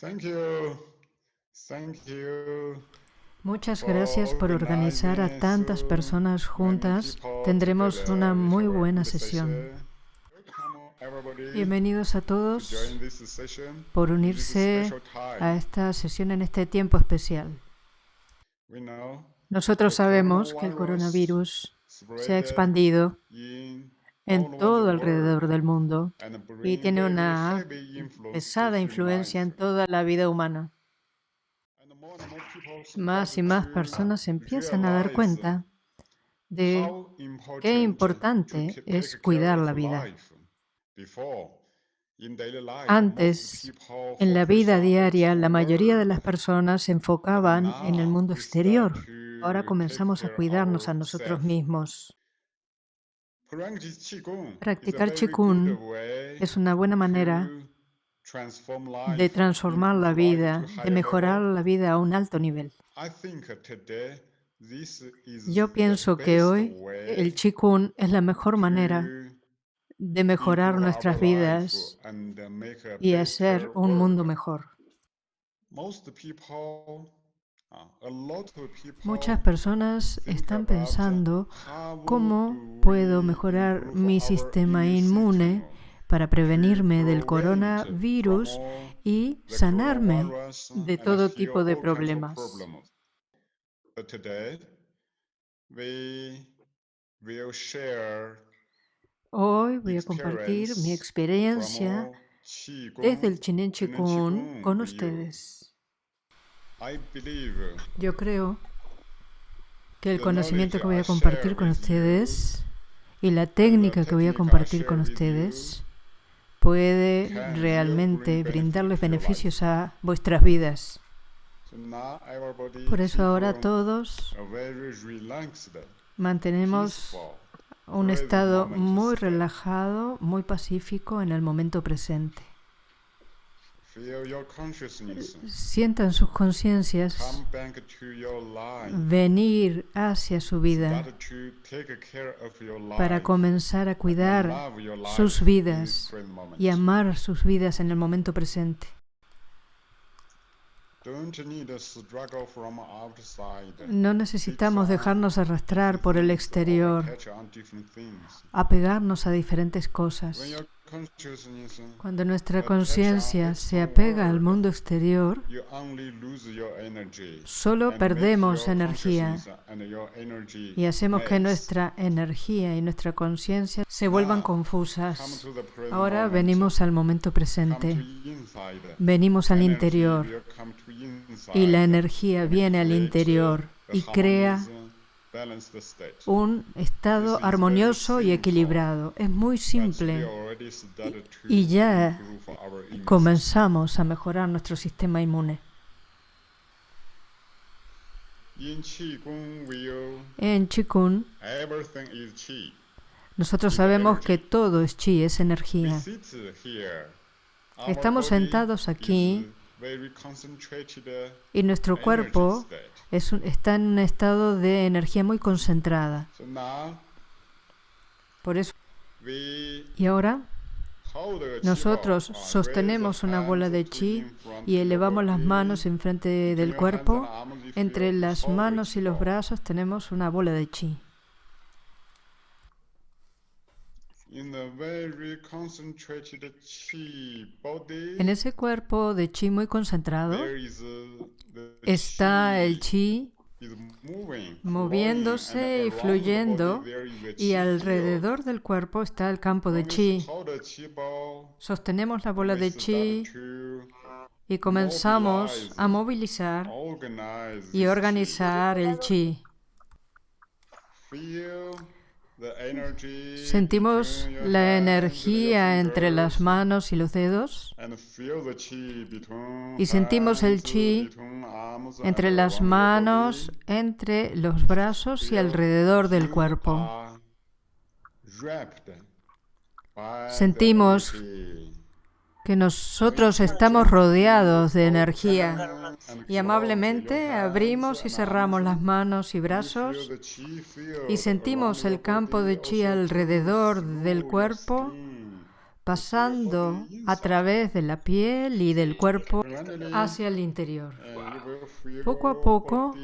Thank you. Thank you. Muchas gracias por organizar a tantas personas juntas. Tendremos una muy buena sesión. Bienvenidos a todos por unirse a esta sesión en este tiempo especial. Nosotros sabemos que el coronavirus se ha expandido en todo alrededor del mundo y tiene una pesada influencia en toda la vida humana. Más y más personas empiezan a dar cuenta de qué importante es cuidar la vida. Antes, en la vida diaria, la mayoría de las personas se enfocaban en el mundo exterior. Ahora comenzamos a cuidarnos a nosotros mismos. Practicar Qigong es una buena manera de transformar la vida, de mejorar la vida a un alto nivel. Yo pienso que hoy el Qigong es la mejor manera de mejorar nuestras vidas y hacer un mundo mejor. Muchas personas están pensando cómo puedo mejorar mi sistema inmune para prevenirme del coronavirus y sanarme de todo tipo de problemas. Hoy voy a compartir mi experiencia desde el Chinen Chikun con ustedes. Yo creo que el conocimiento que voy a compartir con ustedes y la técnica que voy a compartir con ustedes puede realmente brindarles beneficios a vuestras vidas. Por eso ahora todos mantenemos un estado muy relajado, muy pacífico en el momento presente. Sientan sus conciencias venir hacia su vida para comenzar a cuidar sus vidas y amar sus vidas en el momento presente. No necesitamos dejarnos arrastrar por el exterior, apegarnos a diferentes cosas. Cuando nuestra conciencia se apega al mundo exterior, solo perdemos energía y hacemos que nuestra energía y nuestra conciencia se vuelvan confusas. Ahora venimos al momento presente, venimos al interior y la energía viene al interior y crea un estado armonioso y equilibrado. Es muy simple. y ya comenzamos a mejorar nuestro sistema inmune. En Qigong, nosotros sabemos que todo es chi, es energía. Estamos sentados aquí y nuestro cuerpo está en un estado de energía muy concentrada. Por eso. Y ahora nosotros sostenemos una bola de chi y elevamos las manos enfrente del cuerpo. Entre las manos y los brazos tenemos una bola de chi. En ese cuerpo de chi muy concentrado está el chi moviéndose y fluyendo y alrededor del cuerpo está el campo de chi. Sostenemos la bola de chi y comenzamos a movilizar y organizar el chi. Sentimos la energía entre las manos y los dedos y sentimos el chi entre las manos, entre los brazos y alrededor del cuerpo. Sentimos que nosotros estamos rodeados de energía y amablemente abrimos y cerramos las manos y brazos y sentimos el campo de chi alrededor del cuerpo pasando a través de la piel y del cuerpo hacia el interior. Poco a poco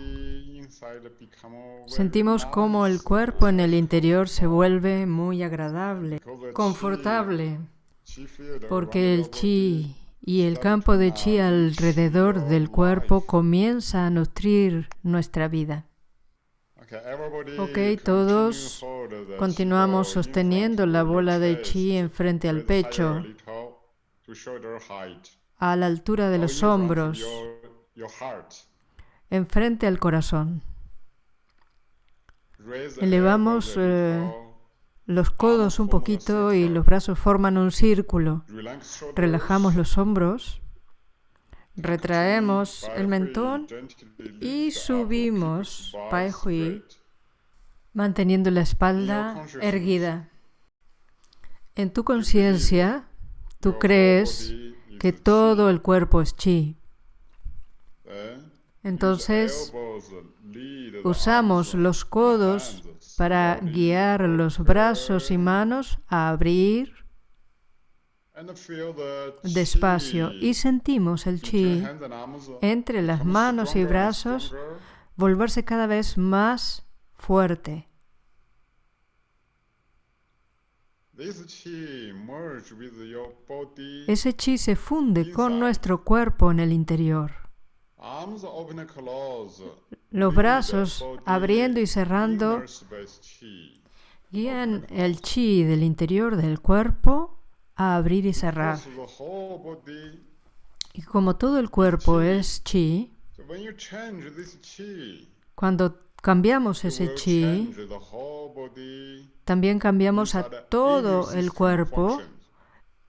sentimos como el cuerpo en el interior se vuelve muy agradable, confortable, porque el chi y el campo de chi alrededor del cuerpo comienza a nutrir nuestra vida. Ok, todos continuamos sosteniendo la bola de chi enfrente al pecho, a la altura de los hombros, enfrente al corazón. Elevamos eh, los codos un poquito y los brazos forman un círculo. Relajamos los hombros, retraemos el mentón y subimos Pai Hui, manteniendo la espalda erguida. En tu conciencia, tú crees que todo el cuerpo es chi. Entonces, usamos los codos para guiar los brazos y manos a abrir despacio y sentimos el chi entre las manos y brazos volverse cada vez más fuerte. Ese chi se funde con nuestro cuerpo en el interior. Los brazos abriendo y cerrando. Guían el chi del interior del cuerpo a abrir y cerrar. Y como todo el cuerpo es chi, cuando cambiamos ese chi, también cambiamos a todo el cuerpo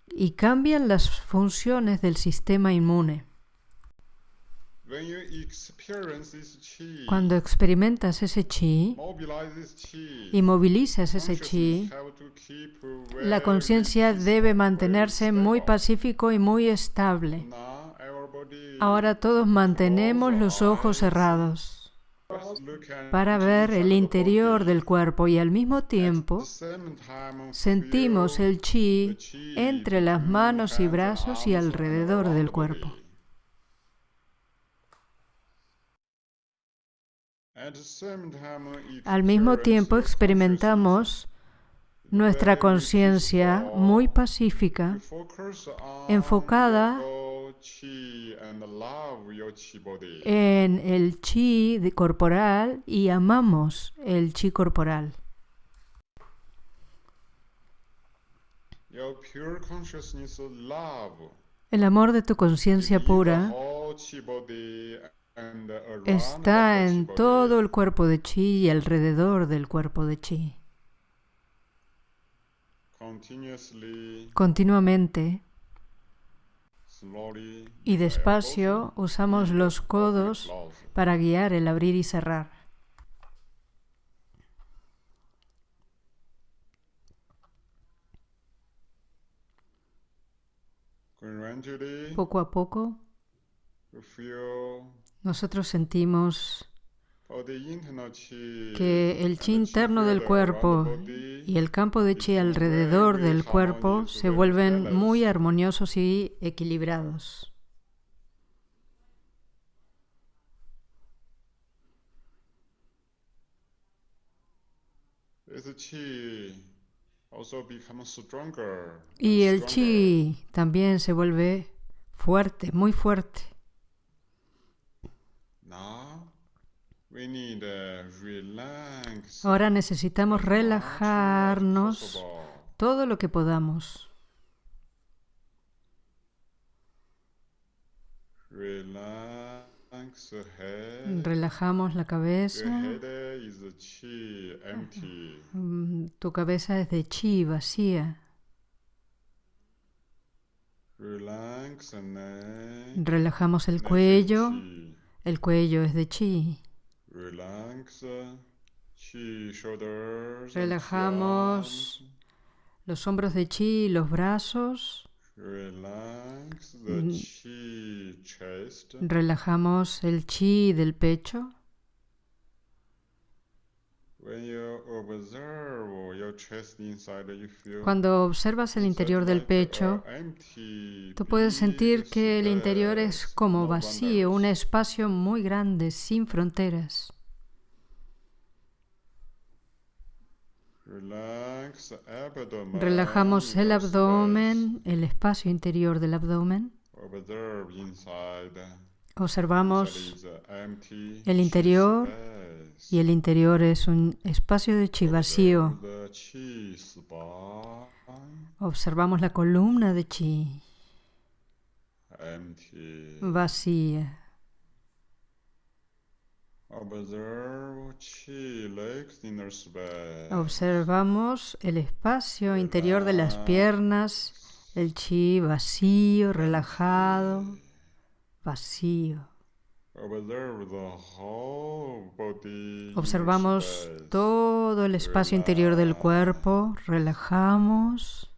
y cambian las funciones del sistema inmune. Cuando experimentas ese chi y movilizas ese chi, la conciencia debe mantenerse muy pacífico y muy estable. Ahora todos mantenemos los ojos cerrados para ver el interior del cuerpo y al mismo tiempo sentimos el chi entre las manos y brazos y alrededor del cuerpo. Al mismo tiempo experimentamos nuestra conciencia muy pacífica, enfocada en el chi corporal y amamos el chi corporal. El amor de tu conciencia pura está en todo el cuerpo de chi y alrededor del cuerpo de chi. Continuamente y despacio usamos los codos para guiar el abrir y cerrar. Poco a poco nosotros sentimos que el chi interno del cuerpo y el campo de chi alrededor del cuerpo se vuelven muy armoniosos y equilibrados. Y el chi también se vuelve fuerte, muy fuerte. Ahora necesitamos relajarnos todo lo que podamos. Relajamos la cabeza. Mm, tu cabeza es de chi vacía. Relajamos el cuello. El cuello es de chi. Relajamos los hombros de chi y los brazos. Mm. Relajamos el chi del pecho. Cuando observas el interior del pecho, tú puedes sentir que el interior es como vacío, un espacio muy grande, sin fronteras. Relajamos el abdomen, el espacio interior del abdomen. Observamos el interior y el interior es un espacio de chi vacío. Observamos la columna de chi vacía. Observamos el espacio interior de las piernas, el chi vacío, relajado, vacío. Observamos todo el espacio interior del cuerpo, relajamos.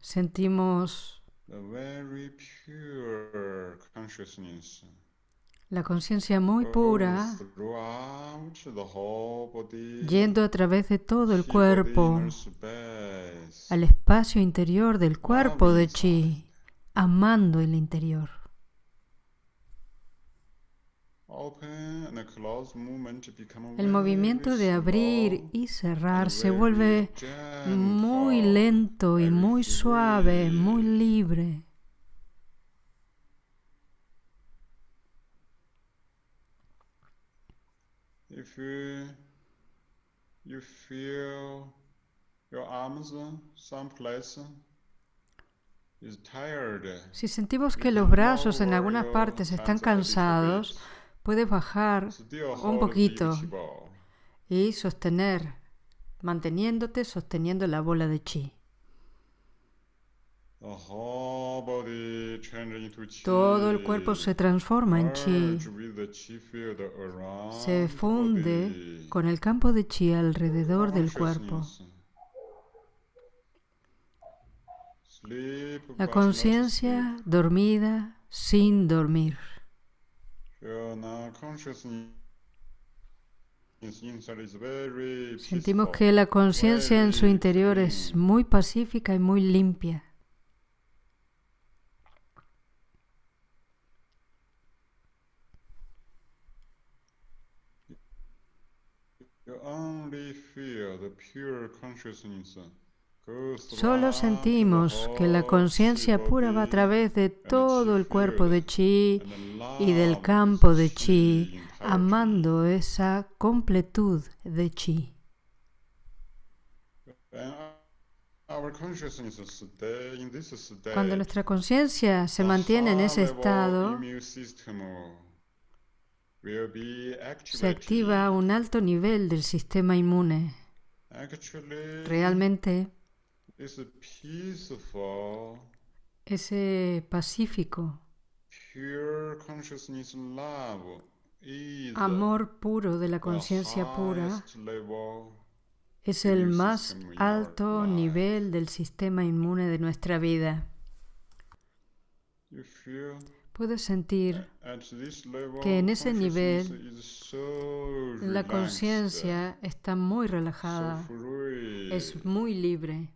Sentimos la conciencia muy pura yendo a través de todo el cuerpo al espacio interior del cuerpo de chi, amando el interior. El movimiento de abrir y cerrar se vuelve muy lento y muy suave, muy libre. Si sentimos que los brazos en algunas partes están cansados, puedes bajar un poquito y sostener, manteniéndote, sosteniendo la bola de chi. Todo el cuerpo se transforma en chi, se funde con el campo de chi alrededor del cuerpo. La conciencia dormida sin dormir. Sentimos que la conciencia en su interior es muy pacífica y muy limpia. Solo sentimos que la conciencia pura va a través de todo el cuerpo de chi y del campo de chi, amando esa completud de chi. Cuando nuestra conciencia se mantiene en ese estado, se activa un alto nivel del sistema inmune. Realmente, ese pacífico, amor puro de la conciencia pura es el más alto nivel del sistema inmune de nuestra vida. Puedes sentir que en ese nivel la conciencia está muy relajada, es muy libre.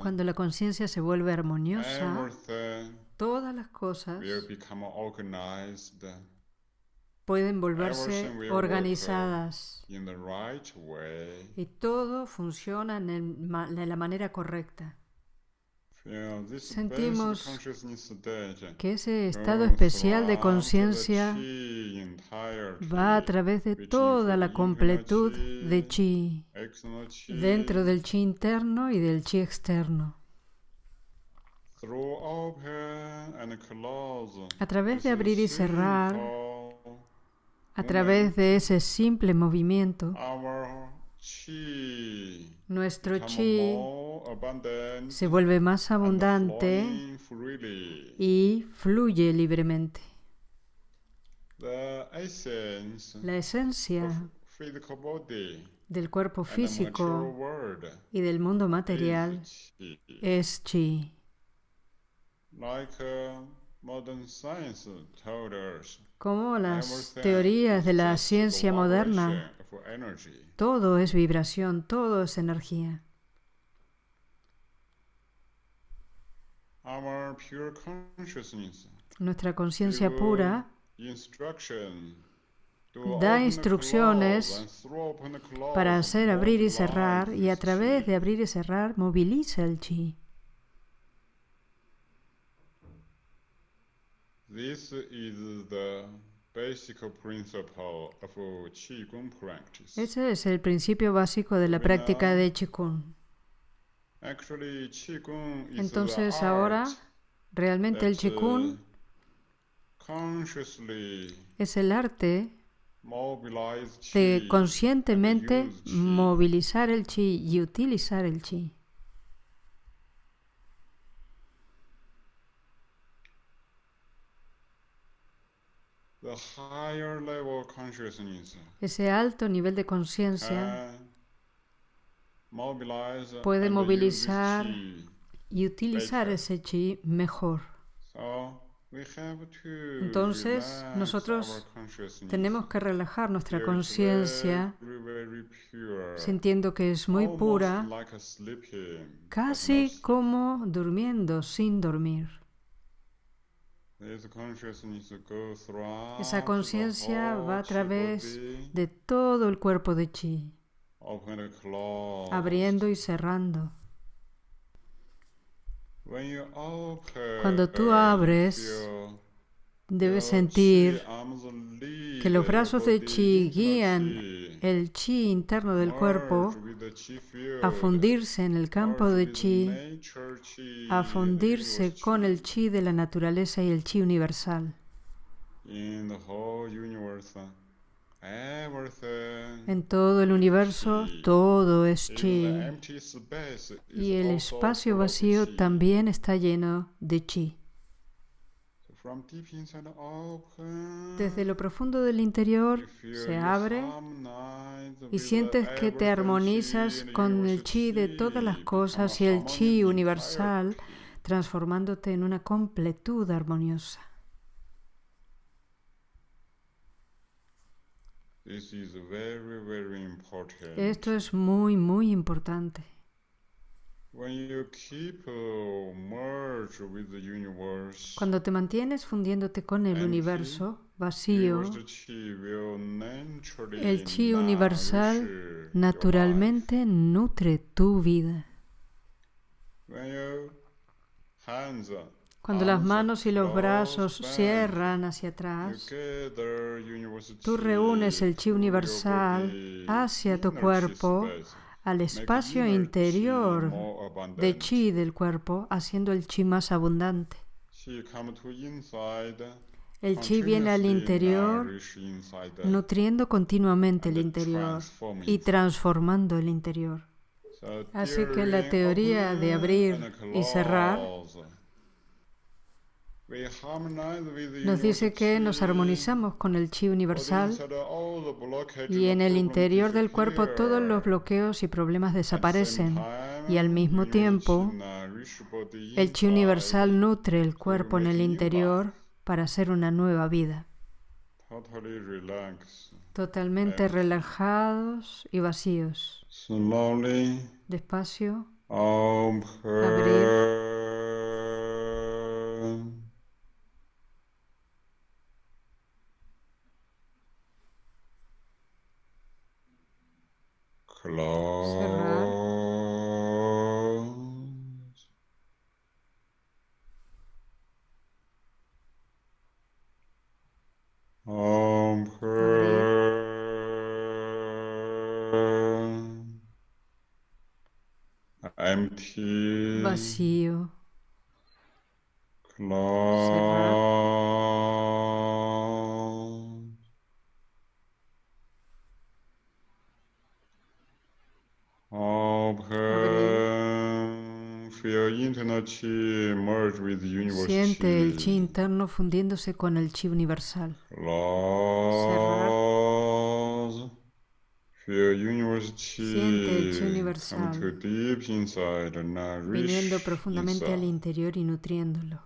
Cuando la conciencia se vuelve armoniosa, todas las cosas pueden volverse organizadas y todo funciona de la manera correcta. Sentimos que ese estado especial de conciencia va a través de toda la completud de chi, dentro del chi interno y del chi externo. A través de abrir y cerrar, a través de ese simple movimiento, nuestro chi se vuelve más abundante y fluye libremente. La esencia del cuerpo físico y del mundo material es chi. Como las teorías de la ciencia moderna, todo es vibración, todo es energía. Nuestra conciencia pura da instrucciones para hacer abrir y cerrar y a través de abrir y cerrar moviliza el chi. Ese es el principio básico de la práctica de Qigong. Entonces ahora realmente el Qigong es el arte de conscientemente movilizar el chi y utilizar el chi. Ese alto nivel de conciencia puede movilizar y utilizar ese chi mejor. Entonces, nosotros tenemos que relajar nuestra conciencia sintiendo que es muy pura, casi como durmiendo sin dormir. Esa conciencia va a través de todo el cuerpo de chi, abriendo y cerrando. Cuando tú abres, debes sentir que los brazos de chi guían el chi interno del cuerpo a fundirse en el campo de chi, a fundirse con el chi de la naturaleza y el chi universal. En todo el universo todo es chi y el espacio vacío también está lleno de chi. Desde lo profundo del interior se abre y sientes que te armonizas con el chi de todas las cosas y el chi universal, transformándote en una completud armoniosa. Esto es muy, muy importante. Cuando te mantienes fundiéndote con el universo vacío, el chi universal naturalmente nutre tu vida. Cuando las manos y los brazos cierran hacia atrás, tú reúnes el chi universal hacia tu cuerpo, al espacio interior de chi del cuerpo, haciendo el chi más abundante. El chi viene al interior, nutriendo continuamente el interior y transformando el interior. Así que la teoría de abrir y cerrar nos dice que nos armonizamos con el chi universal y en el interior del cuerpo todos los bloqueos y problemas desaparecen y al mismo tiempo el chi universal nutre el cuerpo en el interior para hacer una nueva vida. Totalmente relajados y vacíos. Despacio. Abrir. Vacío. Siente el chi interno fundiéndose con el chi universal. Cerrar. Siente el chi universal viniendo profundamente al interior y nutriéndolo.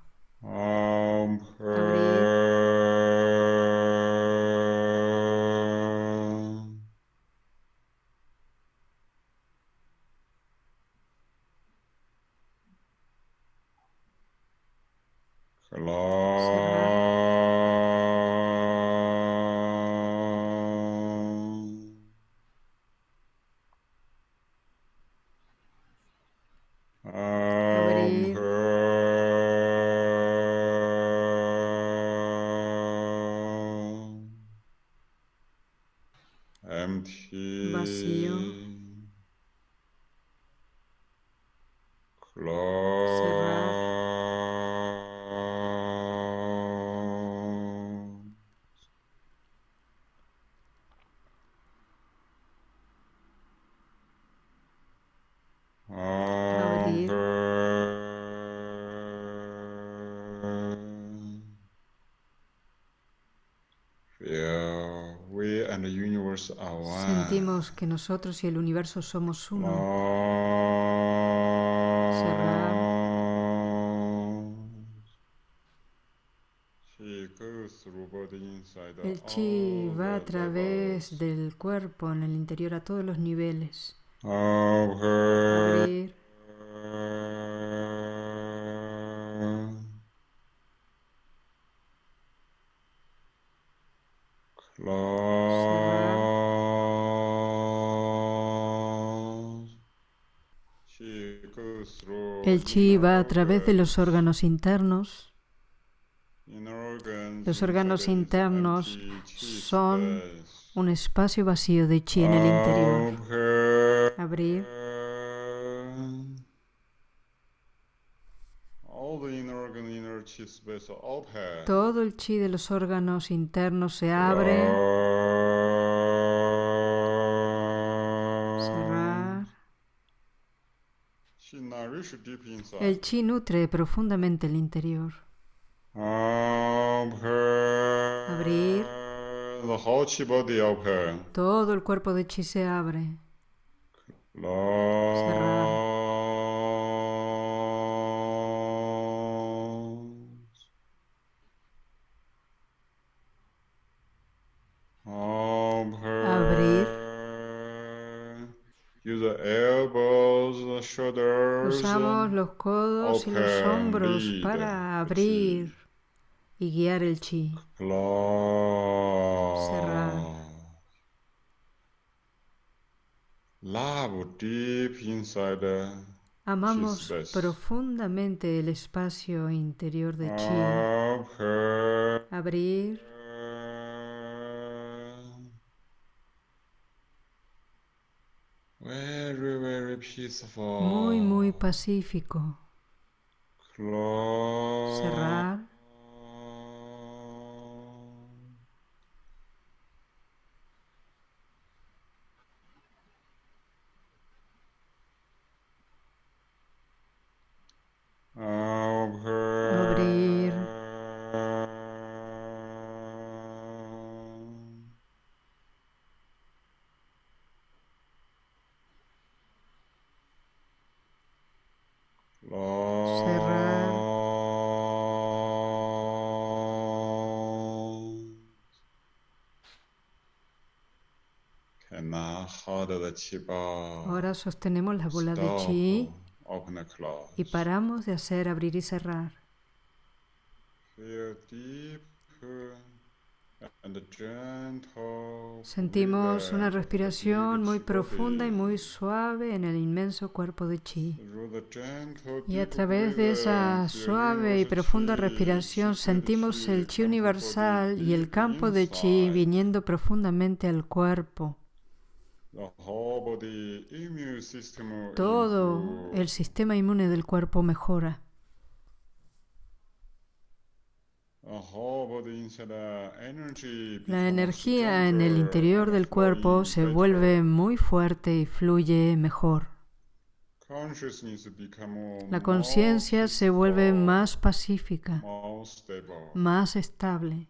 Sentimos que nosotros y el universo somos uno. El chi va a través del cuerpo en el interior a todos los niveles. Abrir. Chi va a través de los órganos internos. Los órganos internos son un espacio vacío de chi en el interior. Abrir. Todo el chi de los órganos internos se abre. El chi nutre profundamente el interior. Abrir. Todo el cuerpo de chi se abre. Cerrar. Usamos los codos y los hombros para abrir y guiar el chi. Cerrar. Amamos profundamente el espacio interior de chi. Abrir. Muy, muy pacífico. Cerrar. Ahora sostenemos la bola de chi y paramos de hacer abrir y cerrar. Sentimos una respiración muy profunda y muy suave en el inmenso cuerpo de chi. Y a través de esa suave y profunda respiración sentimos el chi universal y el campo de chi viniendo profundamente al cuerpo. Todo el sistema inmune del cuerpo mejora. La energía en el interior del cuerpo se vuelve muy fuerte y fluye mejor. La conciencia se vuelve más pacífica, más estable.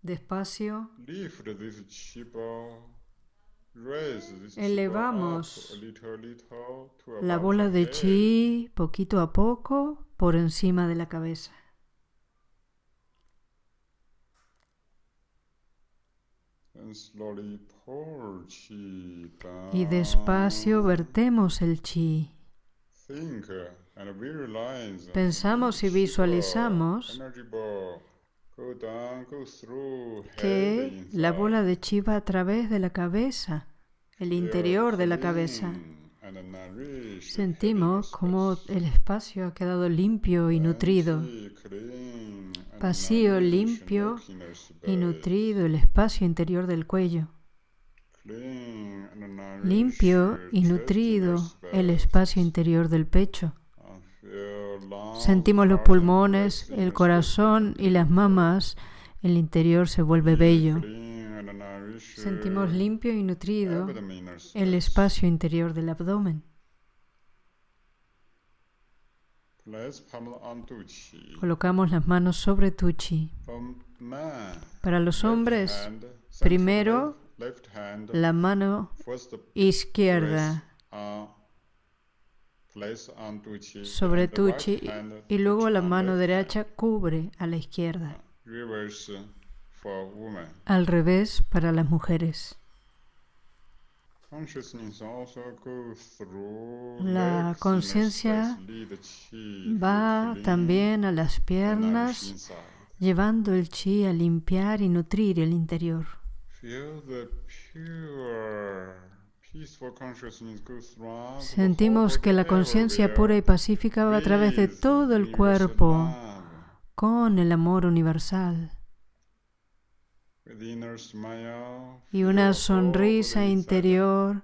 Despacio, elevamos la bola de chi poquito a poco por encima de la cabeza. Y despacio vertemos el chi. Pensamos y visualizamos que la bola de chi va a través de la cabeza, el interior de la cabeza. Sentimos como el espacio ha quedado limpio y nutrido. Vacío, limpio y nutrido el espacio interior del cuello. Limpio y nutrido el espacio interior del pecho. Sentimos los pulmones, el corazón y las mamas. El interior se vuelve bello. Sentimos limpio y nutrido el espacio interior del abdomen. Colocamos las manos sobre tu chi. Para los hombres, primero la mano izquierda sobre tu chi y luego la mano derecha cubre a la izquierda. Al revés para las mujeres. La conciencia va también a las piernas, llevando el chi a limpiar y nutrir el interior. Sentimos que la conciencia pura y pacífica va a través de todo el cuerpo con el amor universal y una sonrisa interior.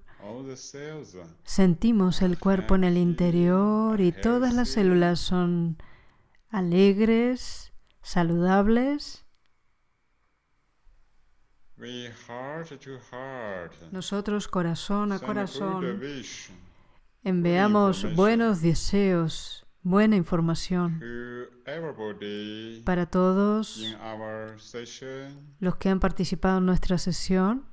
Sentimos el cuerpo en el interior y todas las células son alegres, saludables. Nosotros corazón a corazón. enviamos buenos deseos buena información para todos los que han participado en nuestra sesión.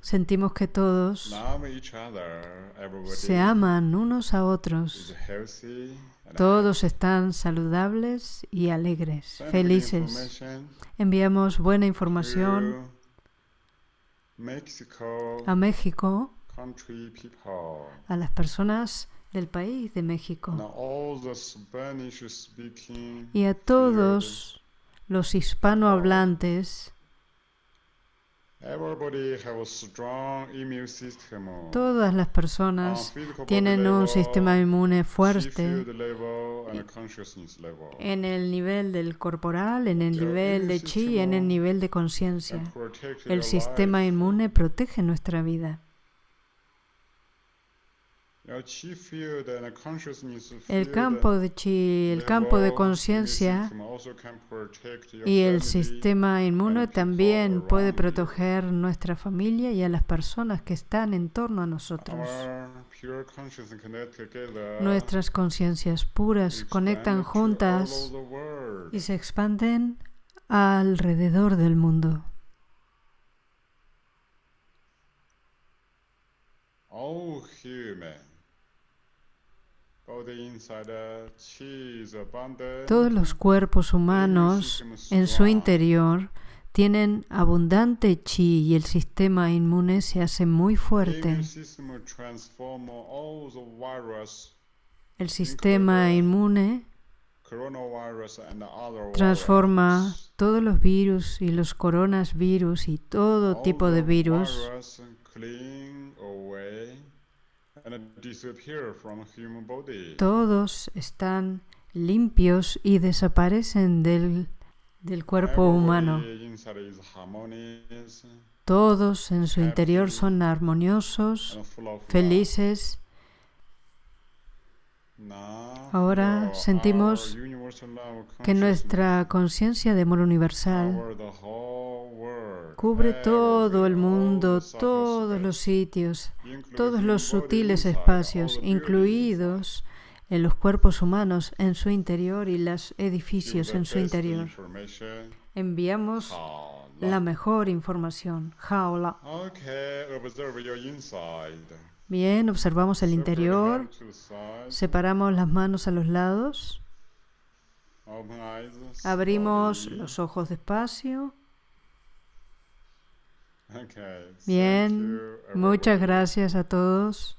Sentimos que todos se aman unos a otros. Todos están saludables y alegres, felices. Enviamos buena información a México a las personas del país de México y a todos los hispanohablantes. Todas las personas tienen un sistema inmune fuerte. en el nivel del corporal, en el nivel de chi y en el nivel de conciencia. El sistema inmune protege nuestra vida. El campo de chi, el campo de conciencia y el sistema inmune también puede proteger nuestra familia y a las personas que están en torno a nosotros. Nuestras conciencias puras conectan juntas y se expanden alrededor del mundo. Todos los cuerpos humanos en su interior tienen abundante chi y el sistema inmune se hace muy fuerte. El sistema inmune transforma todos los virus y los coronavirus y todo tipo de virus todos están limpios y desaparecen del, del cuerpo humano. Todos en su interior son armoniosos, felices Ahora sentimos que nuestra conciencia de amor universal cubre todo el mundo, todos los sitios, todos los sutiles espacios, incluidos en los cuerpos humanos en su interior y los edificios en su interior. Enviamos la mejor información. Jaula. Bien, observamos el interior. Separamos las manos a los lados. Abrimos los ojos despacio. Bien, muchas gracias a todos.